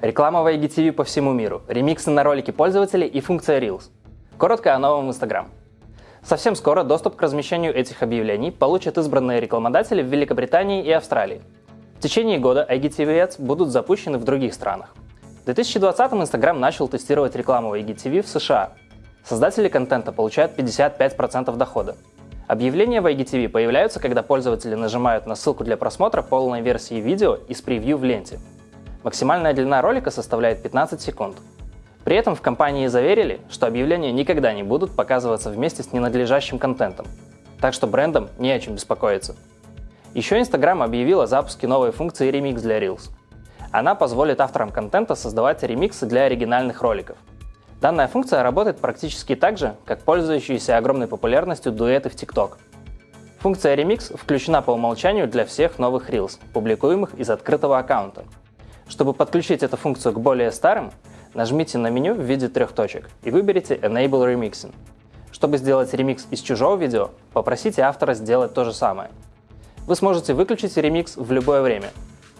Реклама в IGTV по всему миру, ремиксы на ролики пользователей и функция Reels. Коротко о новом Instagram. Совсем скоро доступ к размещению этих объявлений получат избранные рекламодатели в Великобритании и Австралии. В течение года IGTV Ads будут запущены в других странах. В 2020-м Instagram начал тестировать рекламу IGTV в США. Создатели контента получают 55% дохода. Объявления в IGTV появляются, когда пользователи нажимают на ссылку для просмотра полной версии видео из превью в ленте. Максимальная длина ролика составляет 15 секунд. При этом в компании заверили, что объявления никогда не будут показываться вместе с ненадлежащим контентом, так что брендам не о чем беспокоиться. Еще Instagram объявил о запуске новой функции Remix для Reels. Она позволит авторам контента создавать ремиксы для оригинальных роликов. Данная функция работает практически так же, как пользующиеся огромной популярностью дуэты в TikTok. Функция Remix включена по умолчанию для всех новых Reels, публикуемых из открытого аккаунта. Чтобы подключить эту функцию к более старым, нажмите на меню в виде трех точек и выберите Enable Remixing. Чтобы сделать ремикс из чужого видео, попросите автора сделать то же самое. Вы сможете выключить ремикс в любое время.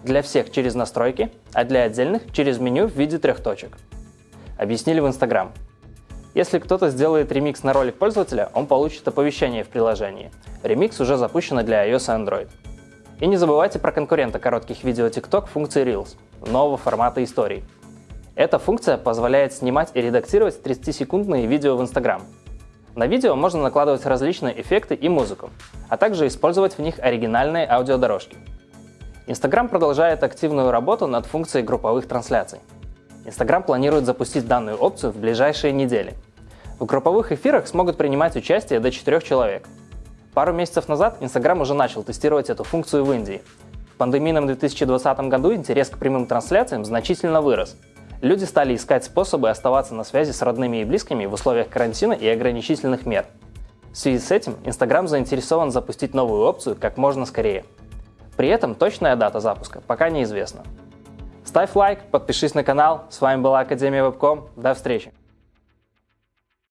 Для всех через настройки, а для отдельных через меню в виде трех точек объяснили в Instagram. Если кто-то сделает ремикс на ролик пользователя, он получит оповещение в приложении. Ремикс уже запущен для iOS и Android. И не забывайте про конкурента коротких видео TikTok функции Reels, нового формата историй. Эта функция позволяет снимать и редактировать 30-секундные видео в Instagram. На видео можно накладывать различные эффекты и музыку, а также использовать в них оригинальные аудиодорожки. Instagram продолжает активную работу над функцией групповых трансляций. Instagram планирует запустить данную опцию в ближайшие недели. В групповых эфирах смогут принимать участие до 4 человек. Пару месяцев назад Instagram уже начал тестировать эту функцию в Индии. В пандемийном 2020 году интерес к прямым трансляциям значительно вырос. Люди стали искать способы оставаться на связи с родными и близкими в условиях карантина и ограничительных мер. В связи с этим Instagram заинтересован запустить новую опцию как можно скорее. При этом точная дата запуска пока неизвестна. Ставь лайк, подпишись на канал. С вами была Академия Вебком. До встречи!